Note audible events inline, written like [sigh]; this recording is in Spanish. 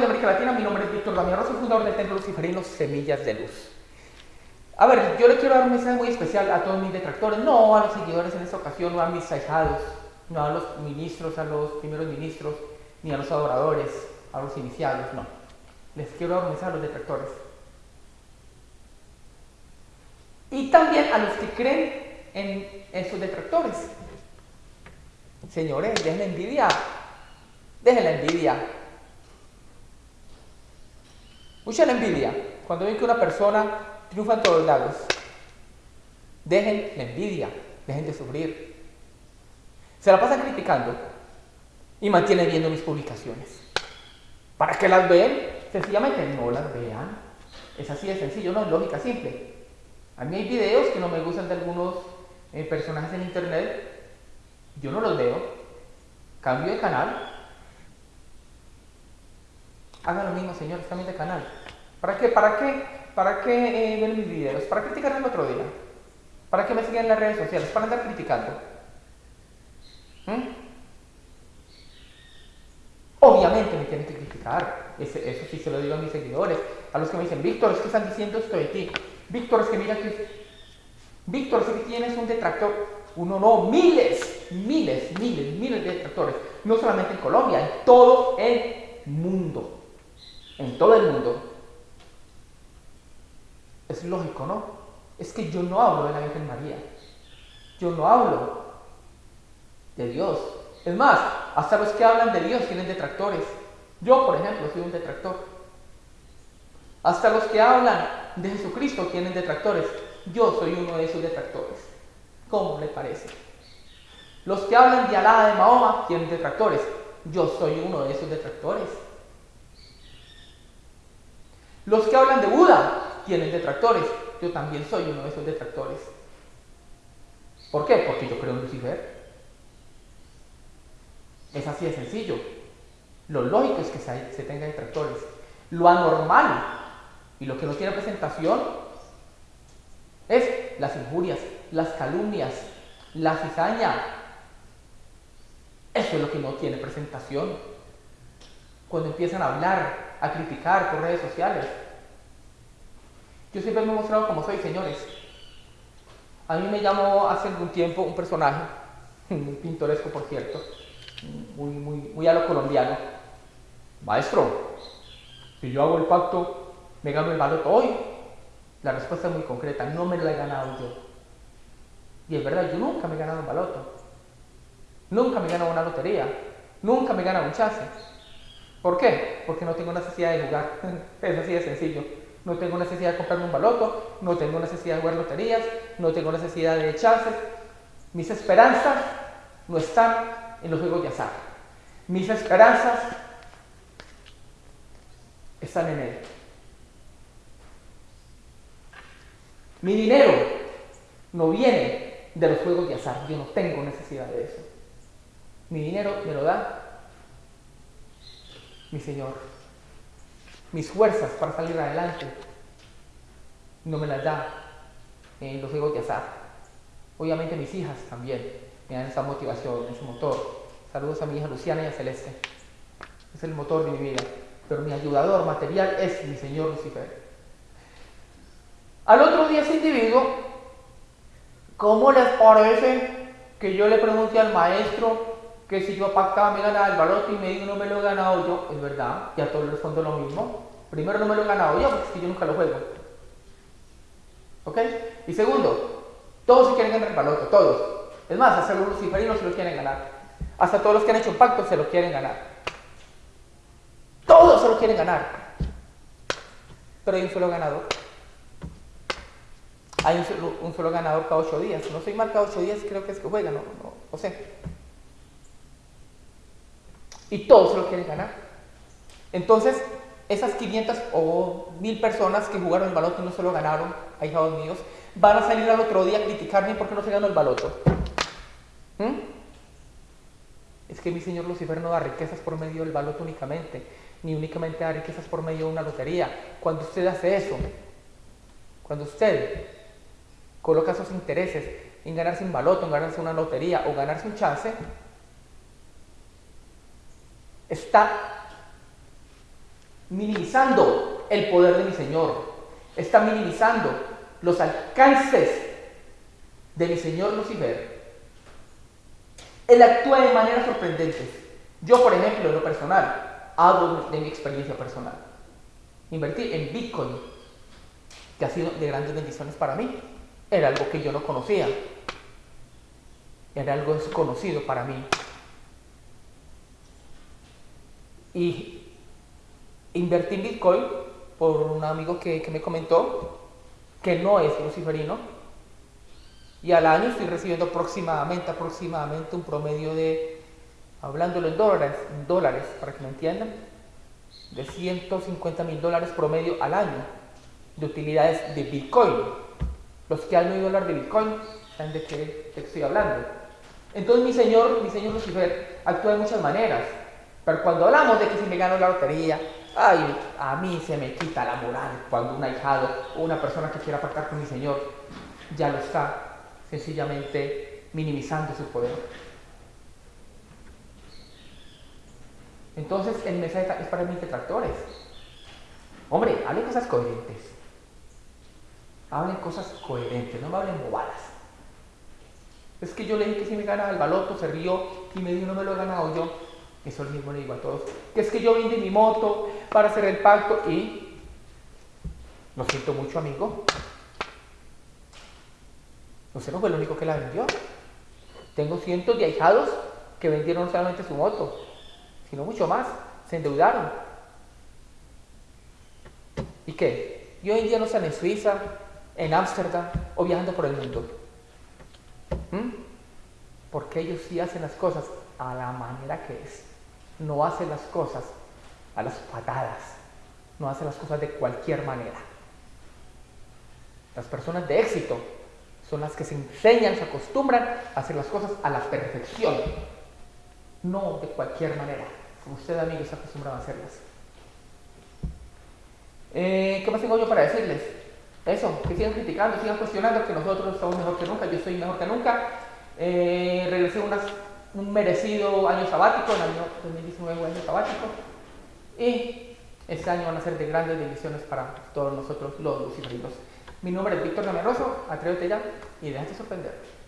de América Latina, mi nombre es Víctor Damián soy fundador del Templo Luciferino Semillas de Luz. A ver, yo le quiero dar un mensaje muy especial a todos mis detractores, no a los seguidores en esta ocasión, no a mis ahijados, no a los ministros, a los primeros ministros, ni a los adoradores, a los iniciados, no. Les quiero dar un mensaje a los detractores. Y también a los que creen en, sus detractores. Señores, dejen la envidia. Dejen la envidia. Mucha la envidia. Cuando ven que una persona triunfa en todos lados. Dejen la envidia. Dejen de sufrir. Se la pasan criticando y mantienen viendo mis publicaciones. ¿Para qué las ven? Sencillamente no las vean. Es así de sencillo, no es lógica simple. A mí hay videos que no me gustan de algunos eh, personajes en internet yo no los veo, cambio de canal, hagan lo mismo, señores, cambien de canal. ¿Para qué? ¿Para qué? ¿Para qué eh, ven mis videos? ¿Para criticar el otro día? ¿Para qué me siguen en las redes sociales? ¿Para andar criticando? ¿Mm? Obviamente me tienen que criticar, eso sí se lo digo a mis seguidores, a los que me dicen, Víctor, es que están diciendo esto de ti. Víctor, es que mira que... Víctor, es que tienes un detractor. Uno no, miles, miles, miles, miles de detractores. No solamente en Colombia, en todo el mundo. En todo el mundo. Es lógico, ¿no? Es que yo no hablo de la Virgen María. Yo no hablo de Dios. Es más, hasta los que hablan de Dios tienen detractores. Yo, por ejemplo, soy un detractor. Hasta los que hablan de Jesucristo tienen detractores. Yo soy uno de esos detractores. ¿Cómo le parece? Los que hablan de Alá de Mahoma tienen detractores. Yo soy uno de esos detractores. Los que hablan de Buda tienen detractores. Yo también soy uno de esos detractores. ¿Por qué? Porque yo creo en Lucifer. Es así de sencillo. Lo lógico es que se, se tenga detractores. Lo anormal y lo que no tiene presentación es las injurias, las calumnias, la cizaña. Eso es lo que no tiene presentación. Cuando empiezan a hablar, a criticar por redes sociales. Yo siempre me he mostrado como soy, señores. A mí me llamó hace algún tiempo un personaje, [laughs] muy pintoresco por cierto, muy, muy, muy a lo colombiano. Maestro, si yo hago el pacto, me gano el baloto hoy. La respuesta es muy concreta, no me lo he ganado yo. Y es verdad, yo nunca me he ganado un baloto. Nunca me he ganado una lotería. Nunca me he ganado un chance. ¿Por qué? Porque no tengo necesidad de jugar. [laughs] es así de sencillo. No tengo necesidad de comprarme un baloto, no tengo necesidad de jugar loterías, no tengo necesidad de chances. Mis esperanzas no están en los juegos de azar. Mis esperanzas están en Él. Mi dinero no viene de los juegos de azar. Yo no tengo necesidad de eso. Mi dinero me lo da mi Señor. Mis fuerzas para salir adelante no me las da en los juegos de azar. Obviamente mis hijas también me dan esa motivación, ese motor. Saludos a mi hija Luciana y a Celeste. Es el motor de mi vida. Pero mi ayudador material es mi Señor Lucifer. Al otro día ese individuo ¿Cómo les parece que yo le pregunte al maestro que si yo pactaba me ganaba el baloto y me dijo no me lo he ganado yo? Es verdad, ya todos les respondo lo mismo. Primero no me lo he ganado yo porque yo nunca lo juego. ¿Ok? Y segundo, todos se quieren ganar el baloto, todos. Es más, hasta los luciferinos se lo quieren ganar. Hasta todos los que han hecho un pacto se lo quieren ganar. Todos se lo quieren ganar. Pero hay un solo ganador hay un solo, ganador cada ocho días. No soy mal cada ocho días, creo que es que juega, no, no, sé. Y todos se lo quieren ganar. Entonces, esas 500 o 1000 personas que jugaron el baloto y no se lo ganaron, ahijados míos, van a salir al otro día a criticarme porque no se ganó el baloto. ¿Mm? Es que mi señor Lucifer no da riquezas por medio del baloto únicamente, ni únicamente da riquezas por medio de una lotería. Cuando usted hace eso, cuando usted coloca sus intereses en ganarse un baloto, en ganarse una lotería o ganarse un chance, está minimizando el poder de mi Señor, está minimizando los alcances de mi Señor Lucifer. Él actúa de manera sorprendente. Yo, por ejemplo, en lo personal, hablo de mi experiencia personal. Invertir en Bitcoin, que ha sido de grandes bendiciones para mí, era algo que yo no conocía. Era algo desconocido para mí. Y invertí en Bitcoin por un amigo que, me comentó que no es luciferino. Y al año estoy recibiendo aproximadamente, aproximadamente un promedio de, hablándolo en dólares, en dólares para que me entiendan, de 150 mil dólares promedio al año de utilidades de Bitcoin. Los que han oído hablar de Bitcoin saben de qué estoy hablando. Entonces mi señor, mi señor Lucifer actúa de muchas maneras. Pero cuando hablamos de que si me gano la lotería, ay, a mí se me quita la moral cuando un ahijado o una persona que quiera pactar con mi Señor ya lo está sencillamente minimizando su poder. Entonces el mensaje es para mis detractores. Hombre, hablen cosas coherentes. Hablen cosas coherentes, no me hablen bobadas. Es que yo le dije que si me gana el baloto, se rió y me dijo no me lo he ganado yo. Eso mismo le digo a todos. Que es que yo vendí mi moto para hacer el pacto y lo siento mucho, amigo. Usted no fue el único que la vendió. Tengo cientos de ahijados que vendieron no solamente su moto, sino mucho más. Se endeudaron. ¿Y qué? Y hoy en día no están en Suiza, en Ámsterdam o viajando por el mundo. ¿Mm? Porque ellos sí hacen las cosas a la manera que es no hace las cosas a las patadas, no hace las cosas de cualquier manera. Las personas de éxito son las que se enseñan, se acostumbran a hacer las cosas a la perfección, no de cualquier manera, como usted amigo se acostumbrado a hacerlas. Eh, ¿Qué más tengo yo para decirles? Eso, que sigan criticando, sigan cuestionando, que nosotros estamos mejor que nunca, yo estoy mejor que nunca. Eh, regresé unas un merecido año sabático, el año 2019 año sabático, y este año van a ser de grandes bendiciones para todos nosotros los luciferinos. Mi nombre es Víctor Gamerroso, atrévete ya y déjate sorprender.